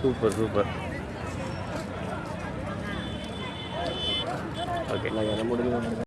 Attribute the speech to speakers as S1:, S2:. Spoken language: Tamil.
S1: சூப்பர் சூப்பர் ஓகே
S2: இல்லை முடிஞ்சு